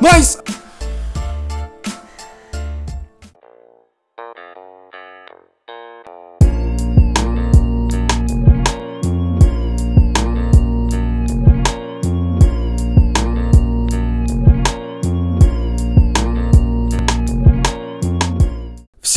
Nice!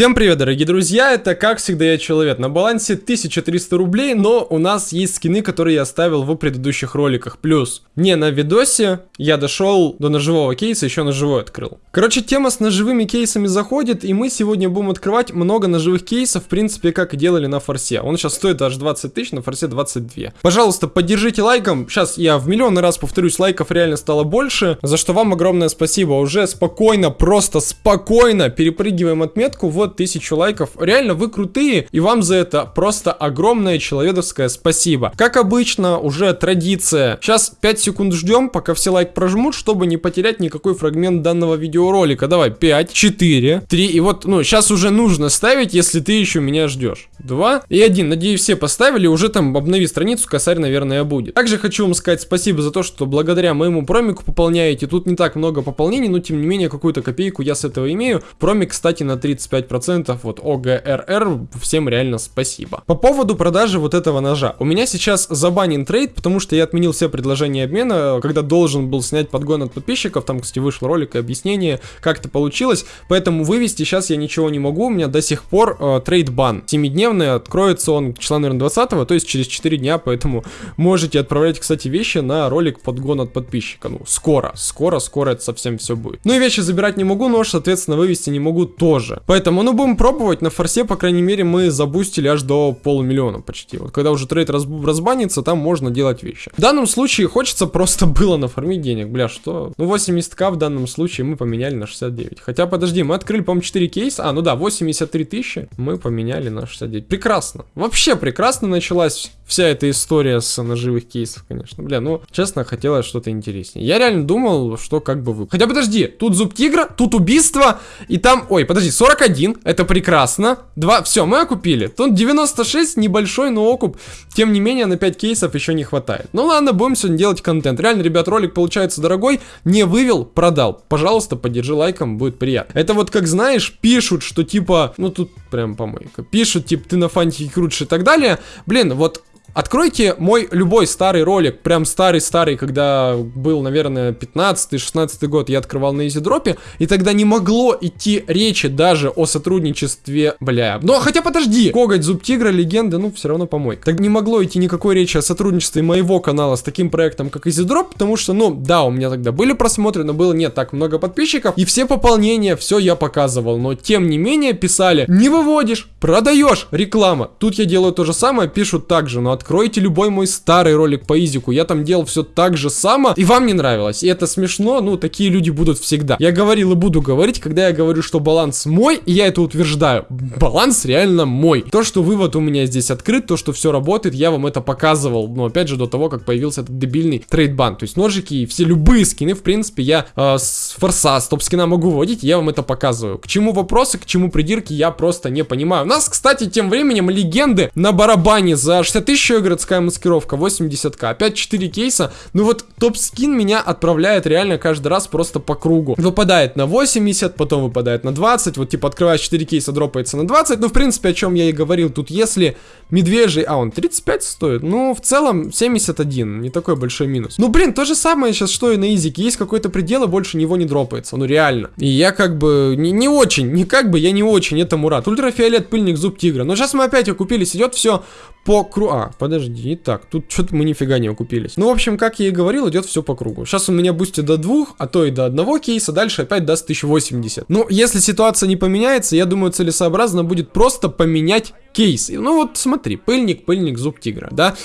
Всем привет, дорогие друзья, это как всегда я Человек. На балансе 1300 рублей, но у нас есть скины, которые я оставил в предыдущих роликах. Плюс, не на видосе, я дошел до ножевого кейса, еще ножевой открыл. Короче, тема с ножевыми кейсами заходит, и мы сегодня будем открывать много ножевых кейсов, в принципе, как и делали на форсе. Он сейчас стоит аж 20 тысяч, на форсе 22. Пожалуйста, поддержите лайком. Сейчас я в миллион раз повторюсь, лайков реально стало больше, за что вам огромное спасибо. Уже спокойно, просто спокойно перепрыгиваем отметку. Вот 1000 лайков. Реально, вы крутые, и вам за это просто огромное человеческое спасибо. Как обычно, уже традиция. Сейчас 5 секунд ждем, пока все лайк прожмут, чтобы не потерять никакой фрагмент данного видеоролика. Давай, 5, 4, 3, и вот, ну, сейчас уже нужно ставить, если ты еще меня ждешь. 2 и 1. Надеюсь, все поставили, уже там обнови страницу, косарь, наверное, будет. Также хочу вам сказать спасибо за то, что благодаря моему промику пополняете. Тут не так много пополнений, но тем не менее, какую-то копейку я с этого имею. Промик, кстати, на 35% 10%, вот ОГРР, всем реально спасибо. По поводу продажи вот этого ножа. У меня сейчас забанен трейд, потому что я отменил все предложения обмена, когда должен был снять подгон от подписчиков, там, кстати, вышел ролик и объяснение, как это получилось, поэтому вывести сейчас я ничего не могу, у меня до сих пор э, trade ban. 7-дневный, откроется он числа, наверное, 20 то есть через 4 дня, поэтому можете отправлять, кстати, вещи на ролик подгон от подписчика. Ну, скоро, скоро, скоро это совсем все будет. Ну и вещи забирать не могу, нож, соответственно, вывести не могу тоже. Поэтому, ну, ну, будем пробовать. На форсе, по крайней мере, мы забустили аж до полумиллиона почти. Вот когда уже трейд раз, разбанится, там можно делать вещи. В данном случае хочется просто было нафармить денег. Бля, что? Ну, 80к в данном случае мы поменяли на 69. Хотя, подожди, мы открыли, по-моему, 4 кейса. А, ну да, 83 тысячи мы поменяли на 69. Прекрасно. Вообще прекрасно началась вся эта история с ножевых кейсов, конечно. Бля, ну, честно, хотелось что-то интереснее. Я реально думал, что как бы вы... Хотя, подожди, тут зуб тигра, тут убийство, и там... Ой, подожди, 41, это прекрасно. Два, все, мы окупили. Тут 96, небольшой, но окуп. Тем не менее, на 5 кейсов еще не хватает. Ну ладно, будем сегодня делать контент. Реально, ребят, ролик получается дорогой. Не вывел, продал. Пожалуйста, поддержи лайком, будет приятно. Это вот, как знаешь, пишут, что типа... Ну, тут прям помойка. Пишут, типа, ты на фантике крутишь и так далее. Блин, вот Откройте мой любой старый ролик, прям старый-старый, когда был, наверное, 15-16 год, я открывал на изидропе, и тогда не могло идти речи даже о сотрудничестве, бля. Но хотя подожди, Коготь, Зуб Тигра, Легенда, ну все равно помой. Так не могло идти никакой речи о сотрудничестве моего канала с таким проектом, как изидроп, потому что, ну, да, у меня тогда были просмотры, но было не так много подписчиков, и все пополнения, все я показывал, но тем не менее писали, не выводишь, продаешь, реклама. Тут я делаю то же самое, пишут также, но откройте любой мой старый ролик по изику, я там делал все так же само, и вам не нравилось. И это смешно, ну, такие люди будут всегда. Я говорил и буду говорить, когда я говорю, что баланс мой, и я это утверждаю. Баланс реально мой. То, что вывод у меня здесь открыт, то, что все работает, я вам это показывал, но опять же, до того, как появился этот дебильный трейдбан. То есть ножики и все любые скины, в принципе, я э, с форса, с топ-скина могу вводить, я вам это показываю. К чему вопросы, к чему придирки, я просто не понимаю. У нас, кстати, тем временем легенды на барабане за 60 тысяч еще городская маскировка, 80к. Опять 4 кейса. Ну вот топ-скин меня отправляет реально каждый раз просто по кругу. Выпадает на 80, потом выпадает на 20. Вот типа открываешь 4 кейса, дропается на 20. Ну в принципе о чем я и говорил. Тут если медвежий, а он 35 стоит. Ну в целом 71, не такой большой минус. Ну блин, то же самое сейчас, что и на изике. Есть какой-то предел и больше него не дропается. Ну реально. И я как бы не, не очень, не как бы, я не очень этому рад. Ультрафиолет, пыльник, зуб тигра. Но сейчас мы опять окупились, идет все по кругу. А, подожди, так. Тут что-то мы нифига не окупились. Ну, в общем, как я и говорил, идет все по кругу. Сейчас у меня бустит до двух, а то и до одного кейса. Дальше опять даст 1080. Ну, если ситуация не поменяется, я думаю, целесообразно будет просто поменять кейс. Ну вот смотри, пыльник, пыльник, зуб тигра, да?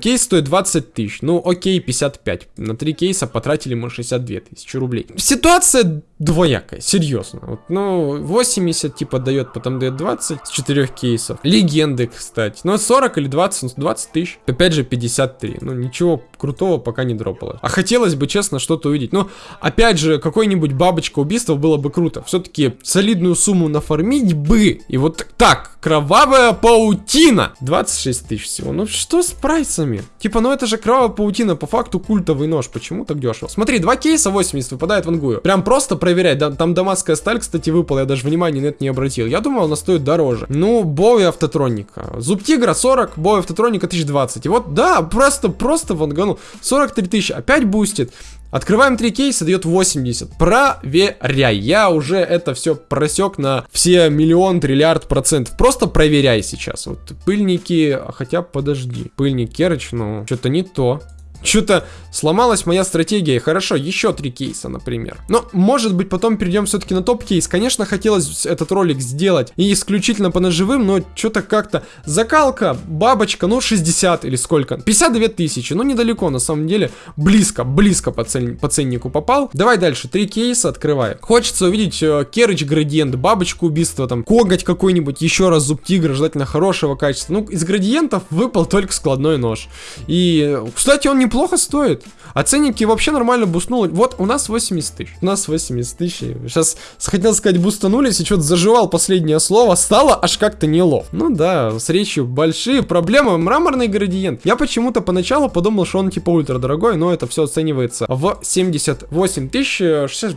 Кейс стоит 20 тысяч, ну окей, 55. На три кейса потратили мы 62 тысячи рублей. Ситуация двоякая, серьезно. Вот, ну, 80 типа дает, потом дает 20 с 4 кейсов. Легенды, кстати. Ну, 40 или 20, 20 20 тысяч. Опять же 53. Ну, ничего крутого пока не дропало. А хотелось бы, честно, что-то увидеть. Но, опять же, какой-нибудь бабочка убийства было бы круто. Все-таки солидную сумму нафармить бы. И вот так, кровавая паутина. 26 тысяч всего. Ну, что с прайсами? Типа, ну это же кровавая паутина, по факту культовый нож. Почему так дешево? Смотри, два кейса 80 выпадает в ангую. Прям просто проверять. Да, там дамасская сталь, кстати, выпала. Я даже внимания на это не обратил. Я думал, она стоит дороже. Ну, Bowie автотроника. Зуб тигра 40, Bowie автотроника 1020. И вот, да, просто, просто ванганул. 43 тысячи. Опять бустит. Открываем три кейса, дает 80. Проверяй. Я уже это все просек на все миллион, триллиард процентов. Просто проверяй сейчас. Вот пыльники, хотя подожди. Пыльник Керыч, ну, что-то не то. Что-то сломалась моя стратегия. Хорошо, еще три кейса, например. Но, может быть, потом перейдем все-таки на топ-кейс. Конечно, хотелось этот ролик сделать и исключительно по ножевым, но что-то как-то... Закалка, бабочка, ну, 60 или сколько? 52 тысячи, ну, недалеко, на самом деле. Близко, близко по, цен... по ценнику попал. Давай дальше, три кейса открывай. Хочется увидеть э, Керыч градиент, бабочку убийства, там, коготь какой-нибудь, еще раз зуб тигра, желательно хорошего качества. Ну, из градиентов выпал только складной нож. И, кстати, он не неплохо стоит. А ценники вообще нормально бустнули. Вот, у нас 80 тысяч. У нас 80 тысяч. Сейчас хотел сказать бустанулись и что-то заживал последнее слово. Стало аж как-то нелов. Ну да, с речью большие проблемы. Мраморный градиент. Я почему-то поначалу подумал, что он типа ультра дорогой, но это все оценивается в 78 тысяч,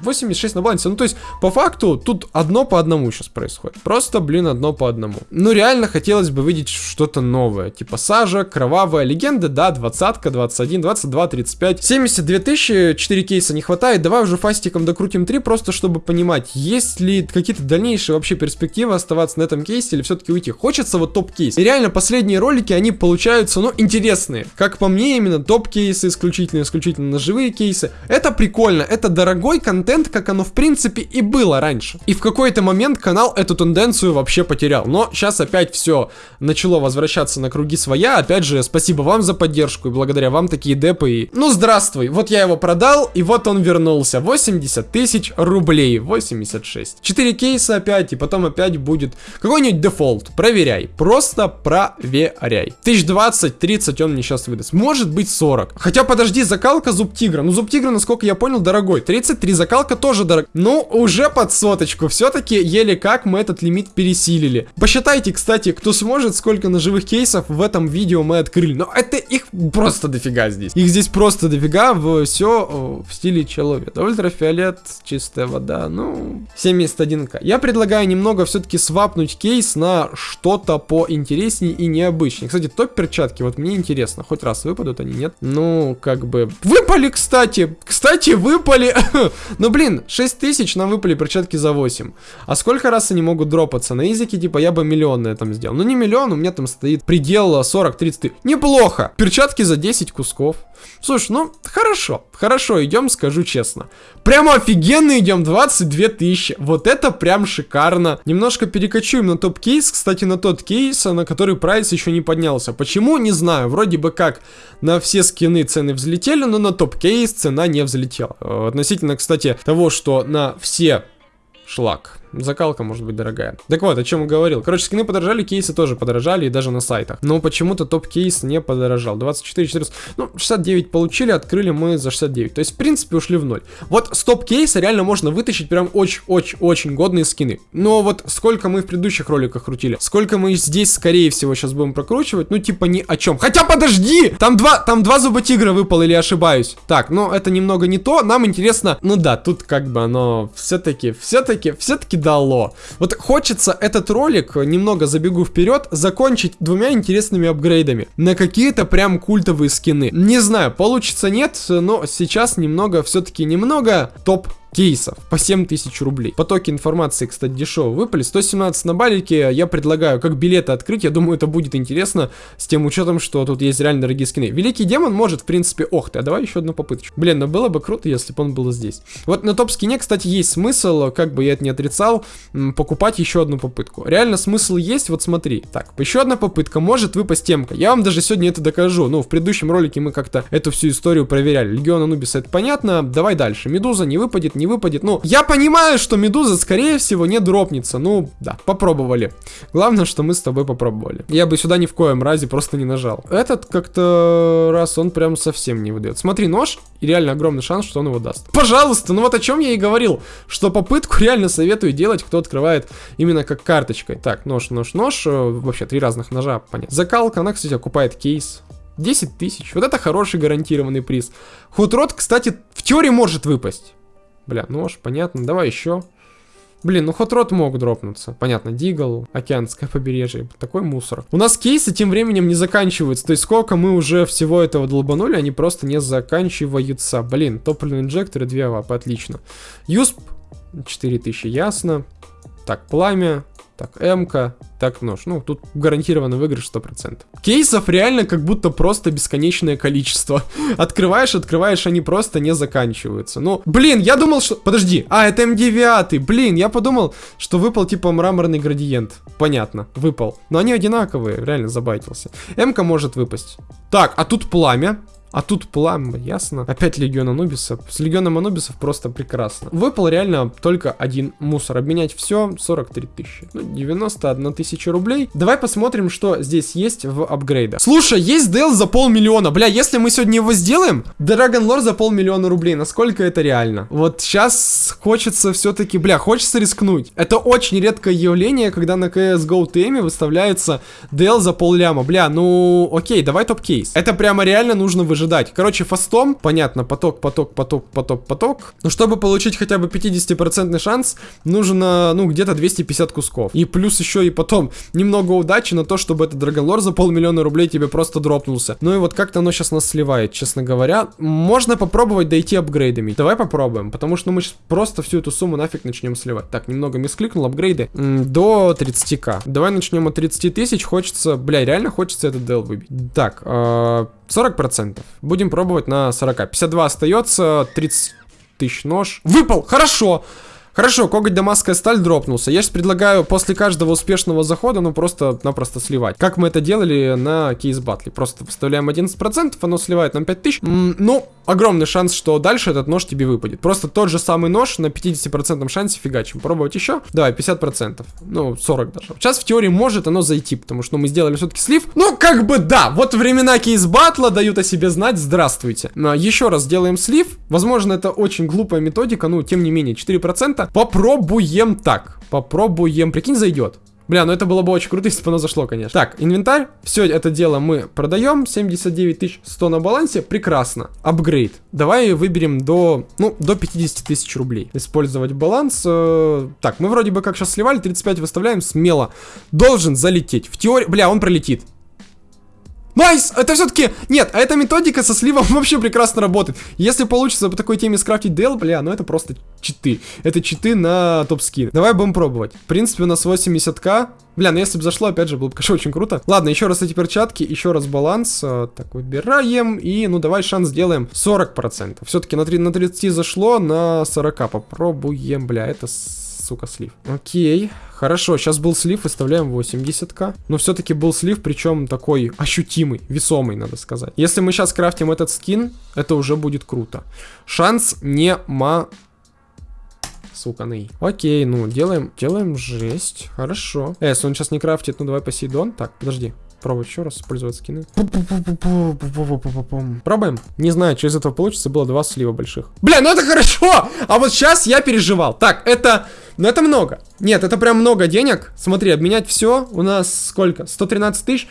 86 на балансе. Ну то есть, по факту, тут одно по одному сейчас происходит. Просто, блин, одно по одному. Ну реально хотелось бы видеть что-то новое. Типа сажа, кровавая легенда, да, двадцатка, 21, 22, 35. 72 тысячи, 4 кейса не хватает. Давай уже фастиком докрутим 3, просто чтобы понимать, есть ли какие-то дальнейшие вообще перспективы оставаться на этом кейсе или все-таки уйти. Хочется вот топ-кейс. И реально последние ролики, они получаются, ну, интересные. Как по мне, именно топ-кейсы, исключительно, исключительно ножевые кейсы. Это прикольно, это дорогой контент, как оно в принципе и было раньше. И в какой-то момент канал эту тенденцию вообще потерял. Но сейчас опять все начало возвращаться на круги своя. Опять же, спасибо вам за поддержку, и благодаря вам такие депы и... Ну, здравствуй, вот я его продал, и вот он вернулся. 80 тысяч рублей, 86. 4 кейса опять, и потом опять будет какой-нибудь дефолт. Проверяй, просто проверяй. 1020, 30 он мне сейчас выдаст. Может быть 40. Хотя, подожди, закалка зуб тигра. Ну, зуб тигра, насколько я понял, дорогой. 33 закалка тоже дорог. Ну, уже под соточку. Все-таки еле как мы этот лимит пересилили. Посчитайте, кстати, кто сможет, сколько ножевых кейсов в этом видео мы открыли. Но это их просто дофига здесь. Их здесь просто дофига, все в стиле человека. Ультрафиолет, чистая вода, ну, 71к. Я предлагаю немного все-таки свапнуть кейс на что-то поинтереснее и необычнее. Кстати, топ-перчатки, вот мне интересно, хоть раз выпадут они, нет? Ну, как бы... Выпали, кстати! Кстати, выпали! ну, блин, 6 тысяч нам выпали перчатки за 8. А сколько раз они могут дропаться? На языке, типа, я бы миллион на этом сделал. Ну, не миллион, у меня там стоит предел 40-30 Неплохо! Перчатки за 10 кусков часов. Слушай, ну, хорошо, хорошо, идем, скажу честно. Прямо офигенно идем, 22 тысячи. Вот это прям шикарно. Немножко перекочуем на топ-кейс, кстати, на тот кейс, на который прайс еще не поднялся. Почему, не знаю, вроде бы как на все скины цены взлетели, но на топ-кейс цена не взлетела. Э, относительно, кстати, того, что на все шлак закалка может быть дорогая. Так вот, о чем я говорил. Короче, скины подорожали, кейсы тоже подорожали, и даже на сайтах. Но почему-то топ-кейс не подорожал. 24, 400, ну, 69 получили, открыли мы за 69. То есть, в принципе, ушли в ноль. Вот с топ-кейса реально можно вытащить прям очень-очень-очень годные скины. Но вот сколько мы в предыдущих роликах крутили, сколько мы здесь, скорее всего, сейчас будем прокручивать, ну, типа ни о чем. Хотя, подожди! Там два, там два зуба тигра выпало, или ошибаюсь? Так, ну, это немного не то. Нам интересно, ну да, тут как бы оно все-таки, все-таки, все-таки дало. Вот хочется этот ролик, немного забегу вперед, закончить двумя интересными апгрейдами. На какие-то прям культовые скины. Не знаю, получится нет, но сейчас немного, все-таки немного топ кейсов по 7000 рублей. Потоки информации, кстати, дешево выпали. 117 на балике я предлагаю как билеты открыть. Я думаю, это будет интересно с тем учетом, что тут есть реально дорогие скины. Великий демон может, в принципе, ох ты, а давай еще одну попыточку. Блин, ну было бы круто, если бы он был здесь. Вот на топ-скине, кстати, есть смысл, как бы я это не отрицал, покупать еще одну попытку. Реально смысл есть, вот смотри. Так, еще одна попытка, может выпасть темка. Я вам даже сегодня это докажу. Ну, в предыдущем ролике мы как-то эту всю историю проверяли. Легион Анубиса, это понятно. Давай дальше. Медуза не выпадет, не не выпадет. Ну, я понимаю, что медуза, скорее всего, не дропнется. Ну, да, попробовали. Главное, что мы с тобой попробовали. Я бы сюда ни в коем разе просто не нажал. Этот как-то раз он прям совсем не выдает. Смотри, нож, и реально огромный шанс, что он его даст. Пожалуйста, ну вот о чем я и говорил, что попытку реально советую делать, кто открывает именно как карточкой. Так, нож, нож, нож, э, вообще три разных ножа, понятно. Закалка, она, кстати, окупает кейс. 10 тысяч. Вот это хороший гарантированный приз. Хутрот, кстати, в теории может выпасть. Бля, нож, понятно. Давай еще. Блин, ну Hot Rod мог дропнуться. Понятно, Deagle, Океанское побережье. Такой мусор. У нас кейсы тем временем не заканчиваются. То есть сколько мы уже всего этого долбанули, они просто не заканчиваются. Блин, топливные инжекторы 2 вап, отлично. USP 4000, ясно. Так, пламя, так, М-ка, так, нож. Ну, тут гарантированно выигрыш 100%. Кейсов реально как будто просто бесконечное количество. Открываешь, открываешь, они просто не заканчиваются. Ну, блин, я думал, что... Подожди, а, это М9, блин, я подумал, что выпал типа мраморный градиент. Понятно, выпал. Но они одинаковые, реально забайтился. М-ка может выпасть. Так, а тут пламя. А тут пламя, ясно. Опять Легион Анубиса. С Легионом Анубисов просто прекрасно. Выпал реально только один мусор. Обменять все 43 тысячи. Ну, 91 тысяча рублей. Давай посмотрим, что здесь есть в апгрейдах. Слушай, есть Дел за полмиллиона. Бля, если мы сегодня его сделаем, Dragon Lore за полмиллиона рублей. Насколько это реально? Вот сейчас хочется все-таки, бля, хочется рискнуть. Это очень редкое явление, когда на CSGO теме выставляется Дел за полляма. Бля, ну, окей, давай топ-кейс. Это прямо реально нужно выжить ожидать. Короче, фастом, понятно, поток, поток, поток, поток, поток. Но чтобы получить хотя бы 50% шанс, нужно, ну, где-то 250 кусков. И плюс еще и потом немного удачи на то, чтобы этот Драгонлор за полмиллиона рублей тебе просто дропнулся. Ну и вот как-то оно сейчас нас сливает, честно говоря. Можно попробовать дойти апгрейдами. Давай попробуем, потому что ну, мы сейчас просто всю эту сумму нафиг начнем сливать. Так, немного мискликнул, апгрейды. до 30к. Давай начнем от 30 тысяч. Хочется, бля, реально хочется этот дел выбить. Так, э 40%. Будем пробовать на 40. 52 остается, 30 тысяч нож. Выпал! Хорошо! Хорошо, коготь дамасская сталь дропнулся. Я сейчас предлагаю после каждого успешного захода, ну, просто-напросто сливать. Как мы это делали на кейс батле. Просто вставляем 11%, оно сливает нам 5000. М ну, огромный шанс, что дальше этот нож тебе выпадет. Просто тот же самый нож на 50% шансе фигачим. Пробовать еще? Давай, 50%. Ну, 40 даже. Сейчас в теории может оно зайти, потому что ну, мы сделали все-таки слив. Ну, как бы да, вот времена кейс батла дают о себе знать. Здравствуйте. Но еще раз сделаем слив. Возможно, это очень глупая методика, ну, тем не менее, 4%. Попробуем так. Попробуем. Прикинь, зайдет. Бля, ну это было бы очень круто, если бы оно зашло, конечно. Так, инвентарь. Все это дело мы продаем. 79 100 на балансе. Прекрасно. Апгрейд. Давай выберем до, ну, до 50 тысяч рублей. Использовать баланс. Э, так, мы вроде бы как сейчас сливали. 35 выставляем. Смело. Должен залететь. В теории... Бля, он пролетит. Nice! Это все-таки... Нет, а эта методика со сливом вообще прекрасно работает. Если получится по такой теме скрафтить DL, бля, ну это просто читы. Это читы на топ-скин. Давай будем пробовать. В принципе, у нас 80к. Бля, ну если бы зашло, опять же, было бы, конечно, очень круто. Ладно, еще раз эти перчатки, еще раз баланс. Э, так, выбираем. И, ну, давай шанс сделаем 40%. Все-таки на, 3, на 30 зашло, на 40 попробуем. Бля, это сука, слив. Окей, хорошо, сейчас был слив, выставляем 80к. Но все-таки был слив, причем такой ощутимый, весомый, надо сказать. Если мы сейчас крафтим этот скин, это уже будет круто. Шанс не ма... Суканый. Окей, ну, делаем, делаем жесть. Хорошо. Э, если он сейчас не крафтит, ну давай Посейдон. Так, подожди. Пробовать еще раз использовать скины. Пробуем. Не знаю, что из этого получится. Было два слива больших. Бля, ну это хорошо! А вот сейчас я переживал. Так, это... Ну это много. Нет, это прям много денег. Смотри, обменять все. У нас сколько? 113 тысяч.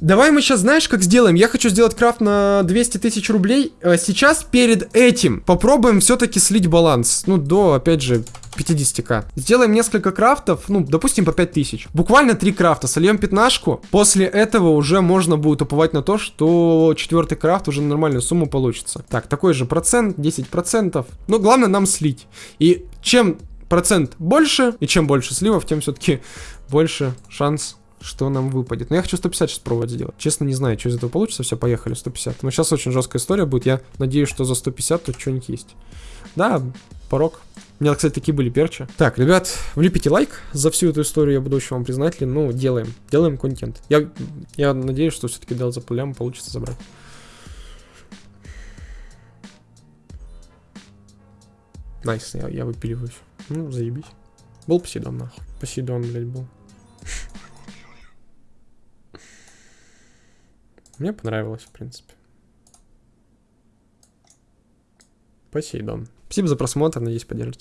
Давай мы сейчас, знаешь, как сделаем? Я хочу сделать крафт на 200 тысяч рублей. А сейчас перед этим попробуем все-таки слить баланс. Ну, до, опять же, 50к. Сделаем несколько крафтов, ну, допустим, по 5000. Буквально 3 крафта, сольем пятнашку. После этого уже можно будет уповать на то, что четвертый крафт уже на нормальную сумму получится. Так, такой же процент, 10%. Но главное нам слить. И чем процент больше, и чем больше сливов, тем все-таки больше шанс что нам выпадет. Но я хочу 150 сейчас пробовать сделать. Честно, не знаю, что из этого получится. Все, поехали, 150. Но сейчас очень жесткая история будет. Я надеюсь, что за 150 тут что-нибудь есть. Да, порог. У меня, кстати, такие были перчи. Так, ребят, влепите лайк за всю эту историю, я буду очень вам признателен. Ну, делаем, делаем контент. Я, я надеюсь, что все-таки DL за полям получится забрать. Nice, я, я выпиливаюсь. Ну, заебись. Был Посейдон, нахуй. Посейдон, блядь, был. Мне понравилось, в принципе. Посейдон. Спасибо за просмотр, надеюсь, поддержите.